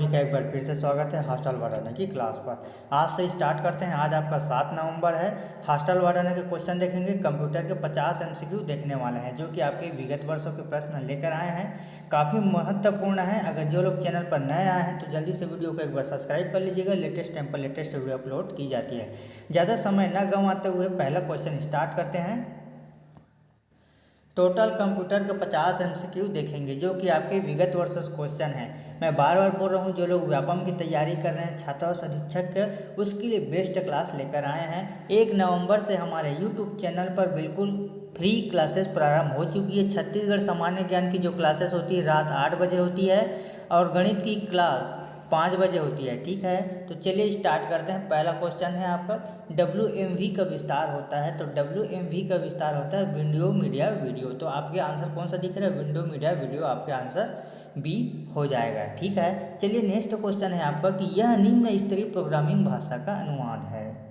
सभी का एक बार फिर से स्वागत है हॉस्टल बढ़ाने की क्लास पर। आज से स्टार्ट करते हैं, आज आपका सात नवंबर है। हॉस्टल बढ़ाने के क्वेश्चन देखेंगे, कंप्यूटर के पचास एमसीक्यू देखने वाले हैं, जो कि आपके विगत वर्षों के प्रश्न लेकर आए हैं। काफ़ी महत्वपूर्ण है, अगर जो लोग चैनल पर नए आए हैं तो जल्दी से वीडियो को एक बार सब्सक्राइब कर लीजिएगा, लेटेस्ट टाइम पर लेटेस्ट वीडियो अपलोड की जाती है। ज़्यादा समय न गंवाते हुए पहला क्वेश्चन स्टार्ट करते हैं। टोटल कंप्यूटर के पचास एम देखेंगे, जो कि आपके विगत वर्ष क्वेश्चन है। मैं बार बार बोल रहा हूँ, जो लोग व्यापम की तैयारी कर रहे हैं छात्रावास अधीक्षक उसके लिए बेस्ट क्लास लेकर आए हैं। एक नवंबर से हमारे यूट्यूब चैनल पर बिल्कुल फ्री क्लासेस प्रारंभ हो चुकी है। छत्तीसगढ़ सामान्य ज्ञान की जो क्लासेस होती है, रात आठ बजे होती है, और गणित की क्लास पाँच बजे होती है, ठीक है? तो चलिए स्टार्ट करते हैं। पहला क्वेश्चन है आपका। डब्ल्यू एम वी का विस्तार होता है तो डब्ल्यू एम वी का विस्तार होता है विंडो मीडिया वीडियो तो आपके आंसर कौन सा दिख रहा है? विंडो मीडिया वीडियो आपके आंसर बी हो जाएगा, ठीक है? चलिए नेक्स्ट क्वेश्चन है आपका कि यह निम्न स्तरीय प्रोग्रामिंग भाषा का अनुवाद है।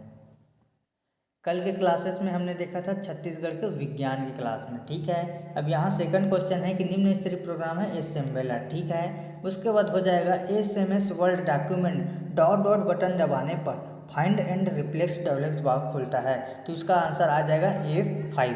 कल के क्लासेस में हमने देखा था छत्तीसगढ़ के विज्ञान की क्लास में, ठीक है? अब यहाँ सेकंड क्वेश्चन है कि निम्न स्तरीय प्रोग्राम है एस एम ठीक है? उसके बाद हो जाएगा S M S word document dot dot button दबाने पर फाइंड एंड रिप्लेक्स डेवलप्स बाग खुलता है। तो इसका आंसर आ जाएगा ए फाइव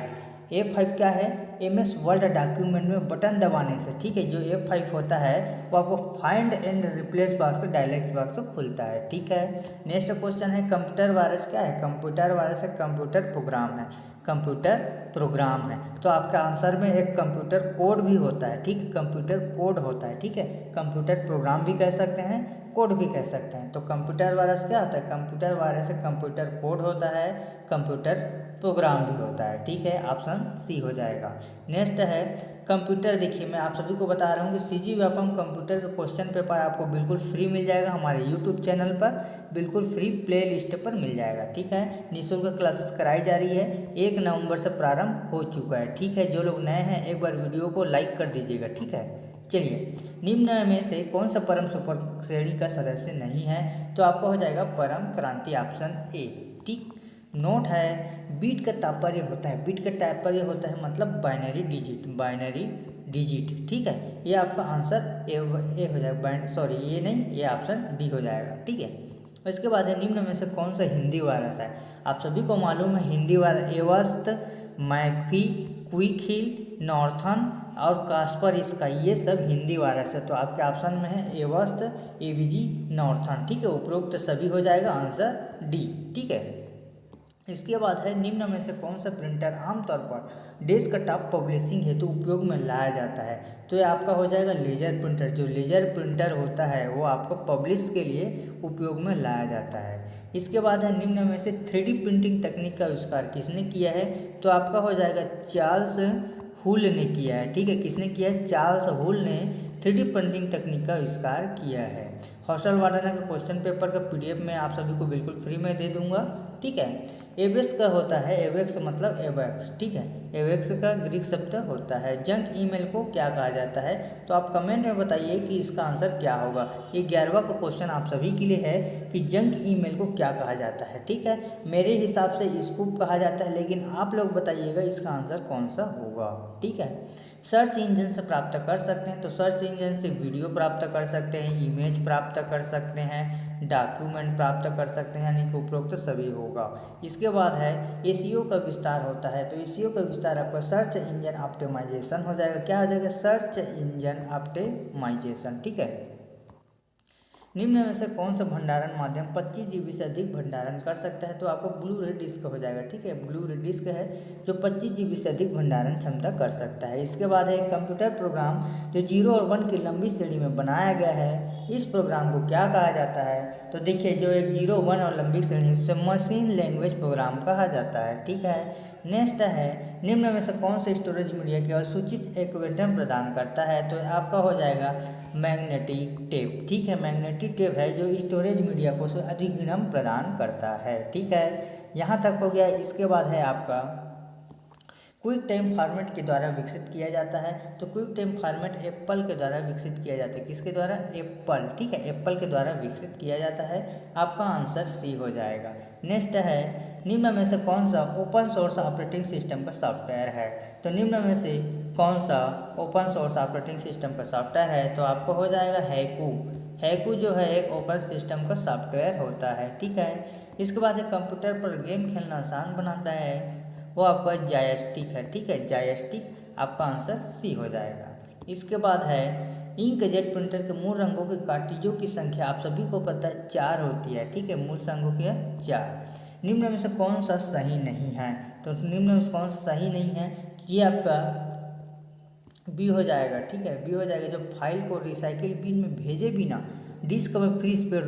ए फाइव क्या है? एम एस वर्ल्ड डॉक्यूमेंट में बटन दबाने से, ठीक है, जो ए फाइव होता है, वो आपको फाइंड एंड रिप्लेस बॉक्स पर डायलेक्ट बॉक्स खुलता है, ठीक है? नेक्स्ट क्वेश्चन है कंप्यूटर वायरस क्या है? कंप्यूटर वायरस एक कंप्यूटर प्रोग्राम है कंप्यूटर प्रोग्राम है। तो आपका आंसर में एक कंप्यूटर कोड भी होता है, ठीक कंप्यूटर कोड होता है, ठीक है? कंप्यूटर प्रोग्राम भी कह सकते हैं कोड भी कह सकते हैं। तो कंप्यूटर वायरस क्या होता है? कंप्यूटर वायरस एक कंप्यूटर कोड होता है कंप्यूटर प्रोग्राम भी होता है, ठीक है? ऑप्शन सी हो जाएगा। नेक्स्ट है कंप्यूटर देखिए, मैं आप सभी को बता रहा हूँ कि सी जी व्यापम कंप्यूटर का क्वेश्चन पेपर आपको बिल्कुल फ्री मिल जाएगा हमारे यूट्यूब चैनल पर। बिल्कुल फ्री प्ले लिस्ट पर मिल जाएगा, ठीक है? निःशुल्क क्लासेस कराई जा रही है। एक नवंबर से प्रारंभ हो चुका है, ठीक है? जो लोग नए हैं, एक बार वीडियो को लाइक कर दीजिएगा, ठीक है? चलिए, निम्न में से कौन सा परम सुपर श्रेणी का सदस्य नहीं है? तो आपको हो जाएगा परम क्रांति ऑप्शन ए नोट है, बीट का तात्पर्य होता है। बीट का तात्पर्य होता है मतलब बाइनरी डिजिट बाइनरी डिजिट, ठीक है? ये आपका आंसर ए ए हो जाएगा। सॉरी, ये नहीं, ये ऑप्शन डी हो जाएगा, ठीक है? इसके बाद है, निम्न में से कौन सा हिंदी वायरस है? आप सभी को मालूम है, Hindi virus Avast McAfee Quick Heal Norton और कास्पर, इसका ये सब हिंदी वायरस है। तो आपके ऑप्शन में है एवस्त एवीजी, नॉर्थन, ठीक है? उपरोक्त सभी हो जाएगा, आंसर डी, ठीक है? इसके बाद है, निम्न में से कौन सा प्रिंटर आमतौर पर डेस्कटॉप पब्लिशिंग हेतु उपयोग में लाया जाता है? तो ये आपका हो जाएगा लेजर प्रिंटर जो लेजर प्रिंटर होता है, वो आपको पब्लिश के लिए उपयोग में लाया जाता है। इसके बाद है, निम्न में से थ्री प्रिंटिंग तकनीक का आविष्कार किसने किया है? तो आपका हो जाएगा चार्ल्स हुल ने किया है, ठीक है? किसने किया है? चार्ल्स हुल ने थ्री प्रिंटिंग तकनीक का आविष्कार किया है। हॉस्टल वार्डन का क्वेश्चन पेपर का पीडीएफ मैं आप सभी को बिल्कुल फ्री में दे दूँगा। ठीक है? एवेक्स का होता है, एवेक्स मतलब एवेक्स, ठीक है? एवेक्स का ग्रीक शब्द होता है। जंक ईमेल को क्या कहा जाता है? तो आप कमेंट में बताइए कि इसका आंसर क्या होगा। ये ग्यारहवा का क्वेश्चन आप सभी के लिए है कि जंक ईमेल को क्या कहा जाता है, ठीक है? मेरे हिसाब से स्कूप कहा जाता है, लेकिन आप लोग बताइएगा इसका आंसर कौन सा होगा, ठीक है? सर्च इंजन से प्राप्त कर सकते हैं। तो सर्च इंजन से वीडियो प्राप्त कर सकते हैं, इमेज प्राप्त कर सकते हैं, डॉक्यूमेंट प्राप्त कर सकते हैं, यानी कि उपरोक्त सभी होगा। इसके बाद है ए का विस्तार होता है। तो ए का विस्तार आपका सर्च इंजन ऑप्टिमाइजेशन हो जाएगा। क्या हो जाएगा? सर्च इंजन ऑप्टिमाइजेशन, ठीक है? निम्न में से कौन सा भंडारण माध्यम 25 जीबी से अधिक भंडारण कर सकता है? तो आपको ब्लू रे डिस्क हो जाएगा, ठीक है? ब्लू रे डिस्क है जो 25 जीबी से अधिक भंडारण क्षमता कर सकता है। इसके बाद है कंप्यूटर प्रोग्राम जो ज़ीरो और वन की लंबी श्रेणी में बनाया गया है। इस प्रोग्राम को क्या कहा जाता है? तो देखिए, जो एक ज़ीरो, वन और लंबी श्रेणी उसे मशीन लैंग्वेज प्रोग्राम कहा जाता है, ठीक है? नेक्स्ट है, निम्न में से कौन सा स्टोरेज मीडिया केवल सूचित एक्वेटम प्रदान करता है? तो आपका हो जाएगा मैग्नेटिक टेप ठीक है मैग्नेटिक टेप है जो स्टोरेज मीडिया को अधिग्रम प्रदान करता है। ठीक है, यहाँ तक हो गया। इसके बाद है आपका क्विक टाइम फॉर्मेट के द्वारा विकसित किया जाता है तो क्विक टाइम फॉर्मेट एप्पल के द्वारा विकसित किया जाता है। किसके द्वारा? एप्पल, ठीक है? एप्पल के द्वारा विकसित किया जाता है। आपका आंसर सी हो जाएगा। नेक्स्ट है, निम्न में से कौन सा ओपन सोर्स ऑपरेटिंग सिस्टम का सॉफ्टवेयर है? तो निम्न में से कौन सा ओपन सोर्स ऑपरेटिंग सिस्टम का सॉफ्टवेयर है? तो आपको हो जाएगा हैकू। हैकू जो है, एक ओपन सिस्टम का सॉफ्टवेयर होता है, ठीक है? इसके बाद है कंप्यूटर पर गेम खेलना आसान बनाता है। वो आपका जायस्टिक है, ठीक है? जायस्टिक आपका आंसर सी हो जाएगा। इसके बाद है इंक जेट प्रिंटर के मूल रंगों के कार्टिजों की संख्या आप सभी को पता है चार होती है, ठीक है? मूल रंगों की है चार। निम्न में से कौन सा सही नहीं है? तो निम्न में से कौन सा सही नहीं है, ये आपका बी हो जाएगा, ठीक है? बी हो जाएगा, जब फ़ाइल को रिसाइकिल बिन में भेजे बिना डिस्क में फ्री स्पेड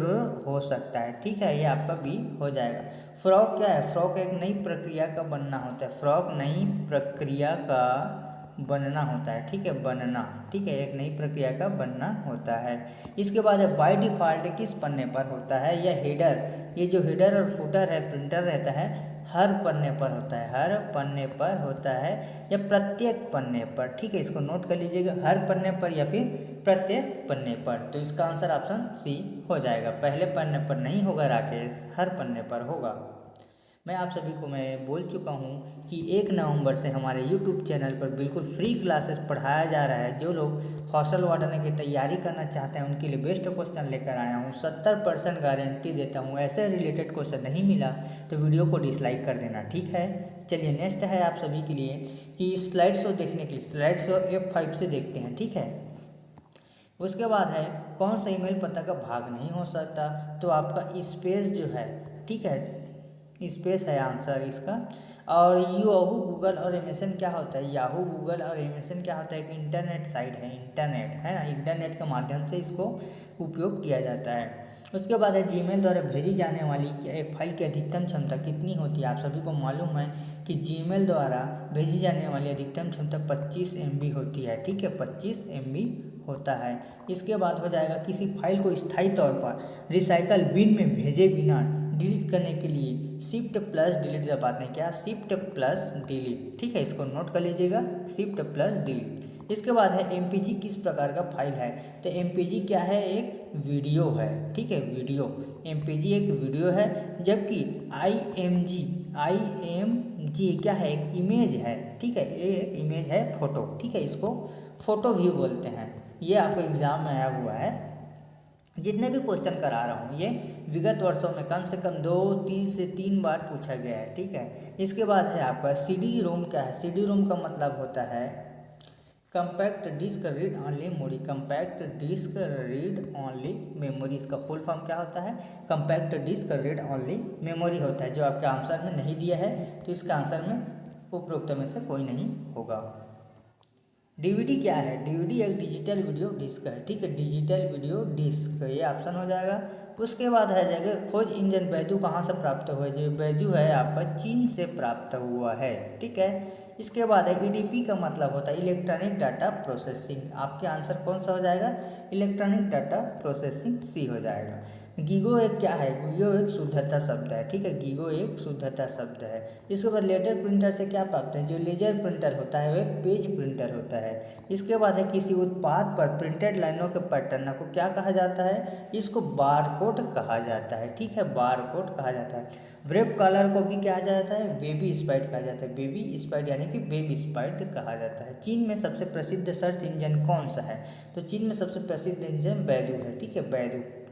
हो सकता है, ठीक है, ये आपका बी हो जाएगा। फ्रॉक क्या है? फ्रॉक एक नई प्रक्रिया का बनना होता है। फ्रॉक नई प्रक्रिया का बनना होता है, ठीक है, बनना, ठीक है, एक नई प्रक्रिया का बनना होता है। इसके बाद बाय डिफ़ॉल्ट किस पन्ने पर होता है? यह हेडर ये जो हेडर और फुटर है प्रिंटर रहता है हर पन्ने पर होता है, हर पन्ने पर होता है या प्रत्येक पन्ने पर। ठीक है, इसको नोट कर लीजिएगा, हर पन्ने पर या फिर प्रत्येक पन्ने पर। तो इसका आंसर ऑप्शन सी हो जाएगा। पहले पन्ने पर नहीं होगा, राकेश, हर पन्ने पर होगा। मैं आप सभी को मैं बोल चुका हूँ कि एक नवंबर से हमारे यूट्यूब चैनल पर बिल्कुल फ्री क्लासेस पढ़ाया जा रहा है। जो लोग हॉस्टल वार्डन की तैयारी करना चाहते हैं, उनके लिए बेस्ट क्वेश्चन लेकर आया हूँ। सत्तर परसेंट गारंटी देता हूँ, ऐसे रिलेटेड क्वेश्चन नहीं मिला तो वीडियो को डिसलाइक कर देना, ठीक है? चलिए नेक्स्ट है आप सभी के लिए कि स्लाइड शो देखने के लिए स्लाइड शो एफ़ फाइव से देखते हैं, ठीक है? उसके बाद है, कौन सा ईमेल पता का भाग नहीं हो सकता तो आपका स्पेस जो है, ठीक है? स्पेस है आंसर इसका। और याहू गूगल और एमेसन क्या होता है? याहू गूगल और एमेसन क्या होता है? एक इंटरनेट साइट है इंटरनेट है ना? इंटरनेट के माध्यम से इसको उपयोग किया जाता है। उसके बाद है जीमेल द्वारा भेजी जाने वाली एक फ़ाइल की अधिकतम क्षमता कितनी होती है? आप सभी को मालूम है कि जीमेल द्वारा भेजी जाने वाली अधिकतम क्षमता 25 एम होती है, ठीक है? 25 एम होता है। इसके बाद हो जाएगा किसी फ़ाइल को स्थायी तौर पर रिसाइकल बिन में भेजे बिना डिलीट करने के लिए शिफ्ट प्लस डिलीट दबाते हैं क्या? Shift plus delete. ठीक है, इसको नोट कर लीजिएगा। Shift plus delete. इसके बाद है एमपीजी किस प्रकार का फ़ाइल है? तो एमपीजी क्या है? एक वीडियो है। ठीक है, वीडियो। एमपीजी एक वीडियो है, जबकि I M G I M G क्या है? एक इमेज है। ठीक है, ये एक इमेज है फ़ोटो ठीक है, इसको फ़ोटो व्यू बोलते हैं। ये आपको एग्ज़ाम में आया हुआ है। जितने भी क्वेश्चन करा रहा हूँ, ये विगत वर्षों में कम से कम दो, तीन से तीन बार पूछा गया है, ठीक है? इसके बाद है आपका सी डी रोम क्या है? सी डी रोम का मतलब होता है compact disc read only memory compact disc read only memory इसका फुल फॉर्म क्या होता है? Compact disc read only memory होता है, जो आपके आंसर में नहीं दिया है तो इसका आंसर में उपरोक्त में से कोई नहीं होगा। डीवीडी क्या है? डीवीडी एक डिजिटल वीडियो डिस्क है, ठीक है? डिजिटल वीडियो डिस्क, ये ऑप्शन हो जाएगा। उसके बाद है जाएगा, खोज इंजन बैजू कहाँ से प्राप्त हुआ है? जो बैजू है आपका चीन से प्राप्त हुआ है, ठीक है? इसके बाद है ईडीपी का मतलब होता है इलेक्ट्रॉनिक डाटा प्रोसेसिंग। आपके आंसर कौन सा हो जाएगा? इलेक्ट्रॉनिक डाटा प्रोसेसिंग सी हो जाएगा। गीगो एक क्या है? गीगो एक शुद्धता शब्द है, ठीक है? गीगो एक शुद्धता शब्द है। इसके बाद लेटर प्रिंटर से क्या प्राप्त है? जो लेजर प्रिंटर होता है, वो एक पेज प्रिंटर होता है। इसके बाद है किसी उत्पाद पर प्रिंटेड लाइनों के पैटर्न को क्या कहा जाता है? इसको बारकोड कहा जाता है, ठीक है? बारकोड कहा जाता है। वेब कलर को भी क्या जाता है? बेबी स्पाइट कहा जाता है। बेबी स्पाइट यानी कि बेबी स्पाइट कहा जाता है। चीन में सबसे प्रसिद्ध सर्च इंजन कौन सा है? तो चीन में सबसे प्रसिद्ध इंजन बैदू है, ठीक है? बैदू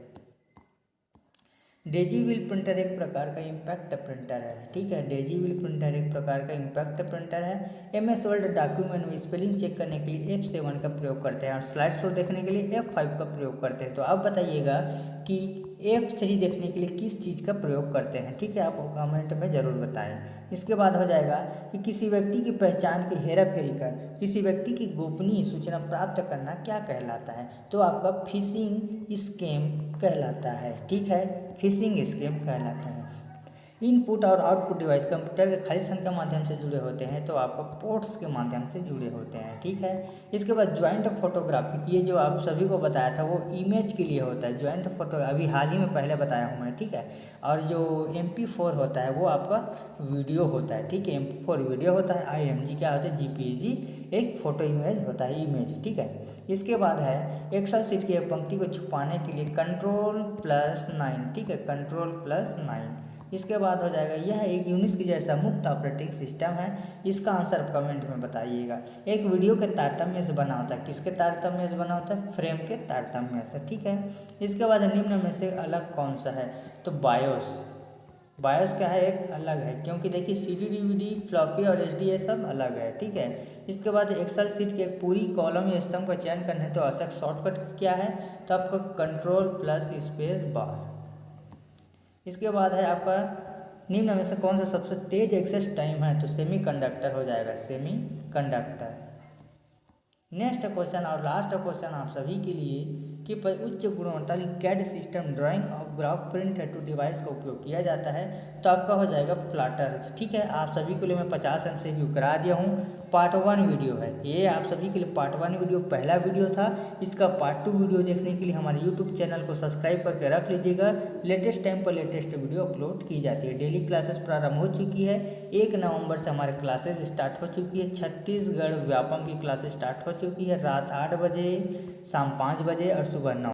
डेजी व्हील प्रिंटर एक प्रकार का इम्पैक्ट प्रिंटर है, ठीक है? डेजी व्हील प्रिंटर एक प्रकार का इम्पैक्ट प्रिंटर है। एम एस वर्ल्ड डॉक्यूमेंट में स्पेलिंग चेक करने के लिए एफ़ सेवन का प्रयोग करते हैं और स्लाइड शो देखने के लिए एफ़ फाइव का प्रयोग करते हैं। तो आप बताइएगा कि एफ़ थ्री देखने के लिए किस चीज़ का प्रयोग करते हैं, ठीक है? आप कमेंट में ज़रूर बताएँ। इसके बाद हो जाएगा कि किसी व्यक्ति की पहचान की हेरा फेरी कर, किसी व्यक्ति की गोपनीय सूचना प्राप्त करना क्या कहलाता है? तो आपका फिशिंग स्केम कहलाता है ठीक है? फिशिंग स्केम कहलाता है। इनपुट और आउटपुट डिवाइस कंप्यूटर के खाली संख्या के माध्यम से जुड़े होते हैं तो आपका पोर्ट्स के माध्यम से जुड़े होते हैं, ठीक है? इसके बाद ज्वाइंट फोटोग्राफी ये जो आप सभी को बताया था, वो इमेज के लिए होता है ज्वाइंट फ़ोटो अभी हाल ही में पहले बताया हूँ मैं, ठीक है? और जो एम होता है, वो आपका वीडियो होता है, ठीक है? एम वीडियो होता है आई एम जी क्या होता है जी एक फ़ोटो इमेज होता है इमेज ठीक है? इसके बाद है एक्सल सीट की पंक्ति को छुपाने के लिए कंट्रोल प्लस नाइन ठीक है? कंट्रोल प्लस नाइन इसके बाद हो जाएगा, यह एक यूनिक्स के जैसा मुक्त ऑपरेटिंग सिस्टम है। इसका आंसर आप कमेंट में बताइएगा। एक वीडियो के तारतम्य से बना होता है। किसके तारतम्य से बना होता है? फ्रेम के तारतम्य से, ठीक है? इसके बाद निम्न में से अलग कौन सा है? तो बायोस। बायोस क्या है? एक अलग है, क्योंकि देखिए, C D D V D, floppy और एच डी ये सब अलग है, ठीक है? इसके बाद एक्सेल सीट के पूरी कॉलम या स्तंभ का चयन करना है तो आवश्यक शॉर्टकट क्या है? तो आपका कंट्रोल प्लस स्पेस बार। इसके बाद है आपका निम्न में से कौन सा सबसे तेज एक्सेस टाइम है? तो सेमी कंडक्टर हो जाएगा सेमी कंडक्टर नेक्स्ट क्वेश्चन और लास्ट क्वेश्चन आप सभी के लिए कि उच्च गुणवत्ता CAD system drawing graph print है टू डिवाइस का उपयोग किया जाता है तो आपका हो जाएगा फ्लाटर ठीक है? आप सभी के लिए मैं पचास एम से करा दिया हूँ। पार्ट वन वीडियो है। ये आप सभी के लिए पार्ट वन वीडियो पहला वीडियो था। इसका पार्ट टू वीडियो देखने के लिए हमारे यूट्यूब चैनल को सब्सक्राइब करके रख लीजिएगा। लेटेस्ट टाइम पर लेटेस्ट वीडियो अपलोड की जाती है। डेली क्लासेस प्रारंभ हो चुकी है। एक नवंबर से हमारे क्लासेस स्टार्ट हो चुकी है। छत्तीसगढ़ व्यापम की क्लासेस स्टार्ट हो चुकी है। रात आठ बजे, शाम पाँच बजे और सुबह नौ